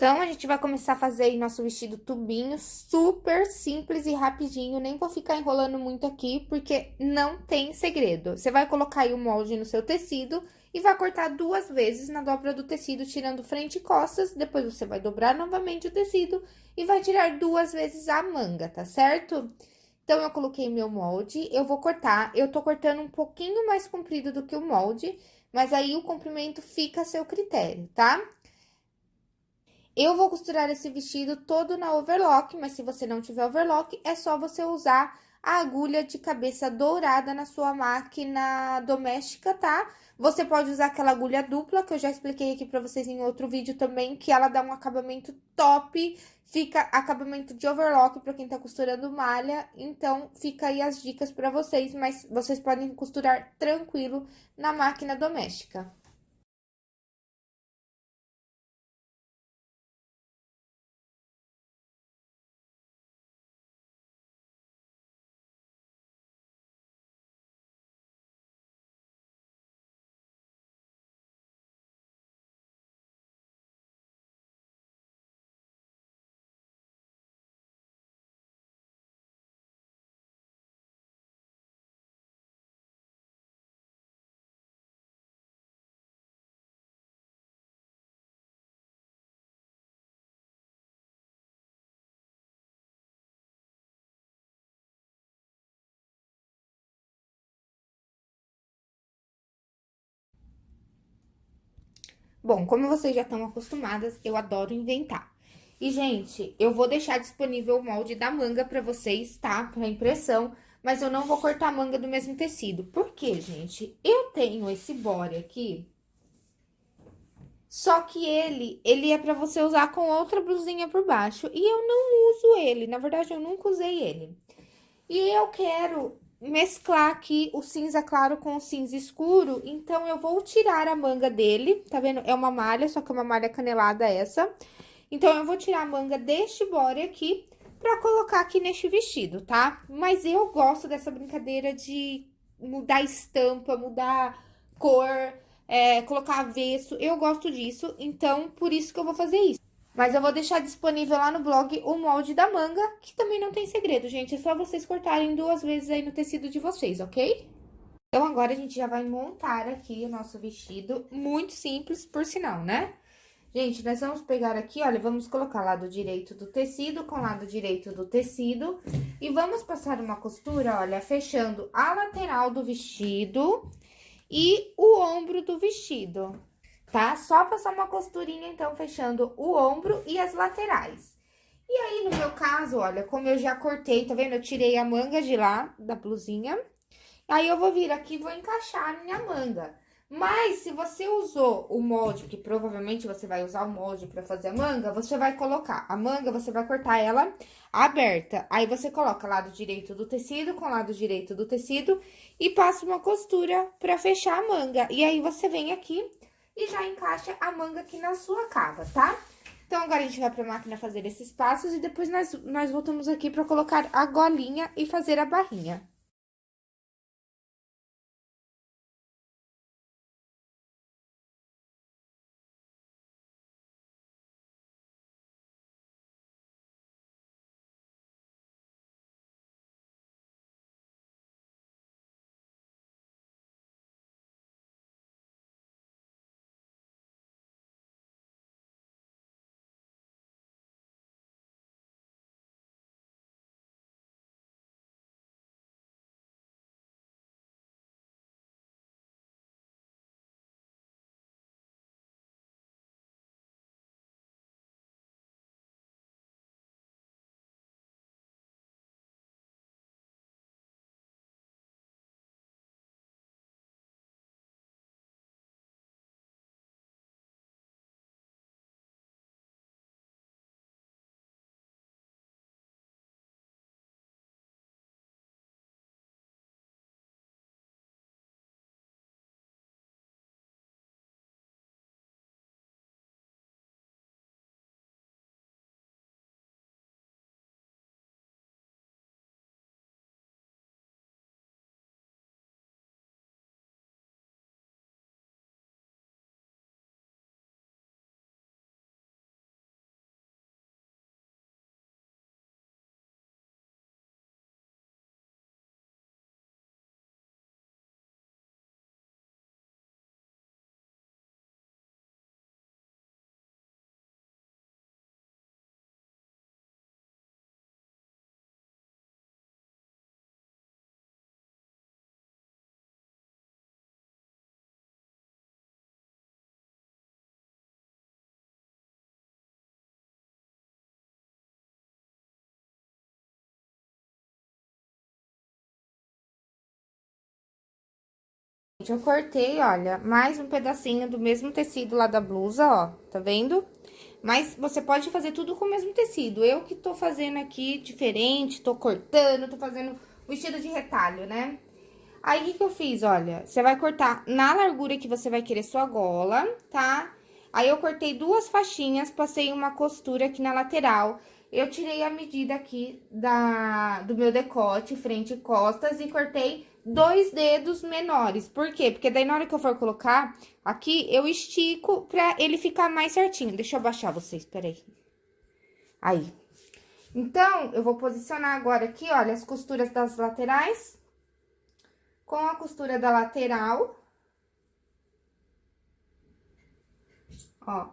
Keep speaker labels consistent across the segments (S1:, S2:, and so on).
S1: Então, a gente vai começar a fazer aí nosso vestido tubinho, super simples e rapidinho. Nem vou ficar enrolando muito aqui, porque não tem segredo. Você vai colocar aí o molde no seu tecido e vai cortar duas vezes na dobra do tecido, tirando frente e costas. Depois, você vai dobrar novamente o tecido e vai tirar duas vezes a manga, tá certo? Então, eu coloquei meu molde, eu vou cortar. Eu tô cortando um pouquinho mais comprido do que o molde, mas aí o comprimento fica a seu critério, tá? Eu vou costurar esse vestido todo na overlock, mas se você não tiver overlock, é só você usar a agulha de cabeça dourada na sua máquina doméstica, tá? Você pode usar aquela agulha dupla, que eu já expliquei aqui pra vocês em outro vídeo também, que ela dá um acabamento top, fica acabamento de overlock pra quem tá costurando malha, então fica aí as dicas pra vocês, mas vocês podem costurar tranquilo na máquina doméstica. Bom, como vocês já estão acostumadas, eu adoro inventar. E, gente, eu vou deixar disponível o molde da manga pra vocês, tá? Pra impressão, mas eu não vou cortar a manga do mesmo tecido. Por quê, gente? Eu tenho esse body aqui, só que ele, ele é pra você usar com outra blusinha por baixo. E eu não uso ele, na verdade, eu nunca usei ele. E eu quero mesclar aqui o cinza claro com o cinza escuro, então eu vou tirar a manga dele, tá vendo? É uma malha, só que é uma malha canelada essa. Então, eu vou tirar a manga deste body aqui pra colocar aqui neste vestido, tá? Mas eu gosto dessa brincadeira de mudar estampa, mudar cor, é, colocar avesso, eu gosto disso, então, por isso que eu vou fazer isso. Mas eu vou deixar disponível lá no blog o molde da manga, que também não tem segredo, gente. É só vocês cortarem duas vezes aí no tecido de vocês, ok? Então, agora a gente já vai montar aqui o nosso vestido. Muito simples, por sinal, né? Gente, nós vamos pegar aqui, olha, vamos colocar lado direito do tecido com lado direito do tecido. E vamos passar uma costura, olha, fechando a lateral do vestido e o ombro do vestido tá? Só passar uma costurinha, então, fechando o ombro e as laterais. E aí, no meu caso, olha, como eu já cortei, tá vendo? Eu tirei a manga de lá, da blusinha. Aí, eu vou vir aqui e vou encaixar a minha manga. Mas, se você usou o molde, que provavelmente você vai usar o molde pra fazer a manga, você vai colocar a manga, você vai cortar ela aberta. Aí, você coloca lado direito do tecido com lado direito do tecido e passa uma costura pra fechar a manga. E aí, você vem aqui e já encaixa a manga aqui na sua cava, tá? Então, agora a gente vai pra máquina fazer esses passos e depois nós, nós voltamos aqui pra colocar a golinha e fazer a barrinha. Eu cortei, olha, mais um pedacinho do mesmo tecido lá da blusa, ó, tá vendo? Mas você pode fazer tudo com o mesmo tecido. Eu que tô fazendo aqui diferente, tô cortando, tô fazendo vestido de retalho, né? Aí, o que que eu fiz? Olha, você vai cortar na largura que você vai querer sua gola, tá? Aí, eu cortei duas faixinhas, passei uma costura aqui na lateral. Eu tirei a medida aqui da, do meu decote, frente e costas, e cortei dois dedos menores. Por quê? Porque daí, na hora que eu for colocar aqui, eu estico pra ele ficar mais certinho. Deixa eu abaixar vocês, peraí. Aí. Então, eu vou posicionar agora aqui, olha, as costuras das laterais com a costura da lateral. Ó,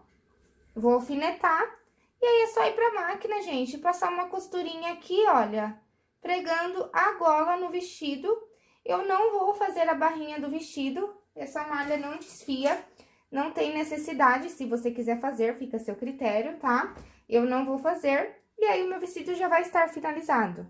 S1: vou alfinetar. E aí, é só ir pra máquina, gente, passar uma costurinha aqui, olha, pregando a gola no vestido. Eu não vou fazer a barrinha do vestido, essa malha não desfia, não tem necessidade, se você quiser fazer, fica a seu critério, tá? Eu não vou fazer, e aí o meu vestido já vai estar finalizado.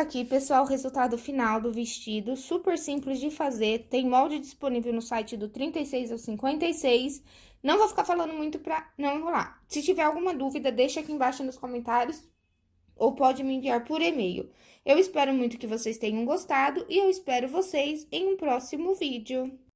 S1: Aqui, pessoal, o resultado final do vestido, super simples de fazer, tem molde disponível no site do 36 ao 56. Não vou ficar falando muito pra não enrolar. Se tiver alguma dúvida, deixa aqui embaixo nos comentários ou pode me enviar por e-mail. Eu espero muito que vocês tenham gostado e eu espero vocês em um próximo vídeo.